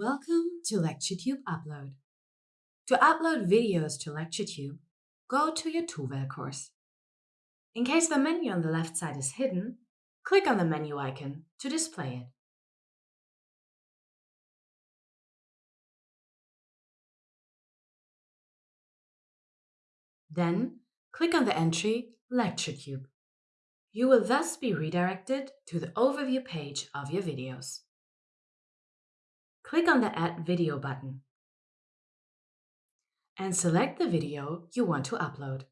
Welcome to LectureTube Upload. To upload videos to LectureTube, go to your TUWEL course. In case the menu on the left side is hidden, click on the menu icon to display it. Then, click on the entry LectureTube. You will thus be redirected to the overview page of your videos. Click on the Add Video button and select the video you want to upload.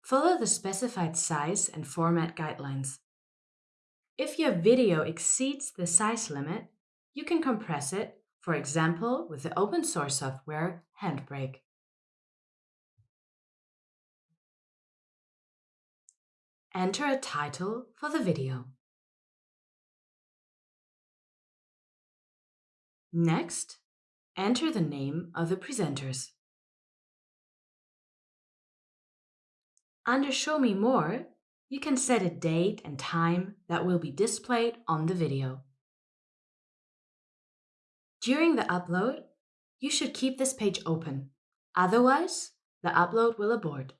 Follow the specified size and format guidelines. If your video exceeds the size limit, you can compress it, for example with the open source software Handbrake. Enter a title for the video. Next, enter the name of the presenters. Under Show Me More, you can set a date and time that will be displayed on the video. During the upload, you should keep this page open, otherwise the upload will abort.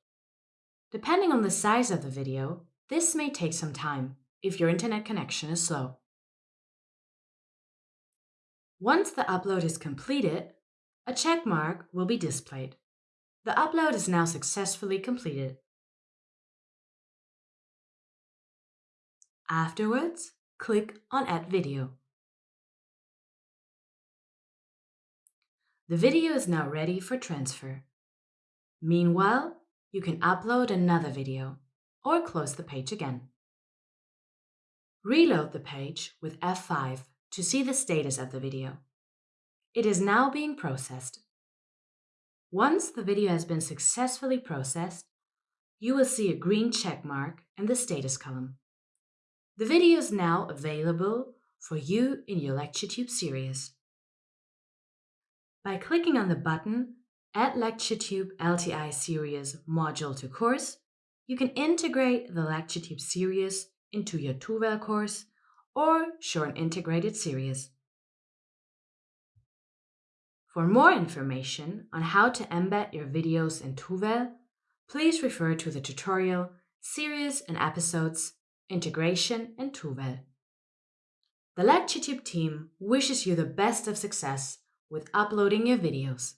Depending on the size of the video, this may take some time if your internet connection is slow. Once the upload is completed, a check mark will be displayed. The upload is now successfully completed. Afterwards, click on Add Video. The video is now ready for transfer. Meanwhile, you can upload another video or close the page again. Reload the page with F5 to see the status of the video. It is now being processed. Once the video has been successfully processed, you will see a green check mark in the status column. The video is now available for you in your LectureTube series. By clicking on the button Add LectureTube LTI Series Module to Course, you can integrate the LectureTube series into your TUWEL course or show an integrated series. For more information on how to embed your videos in TUWEL, please refer to the tutorial Series and Episodes Integration in TUWEL. The LectureTube team wishes you the best of success with uploading your videos.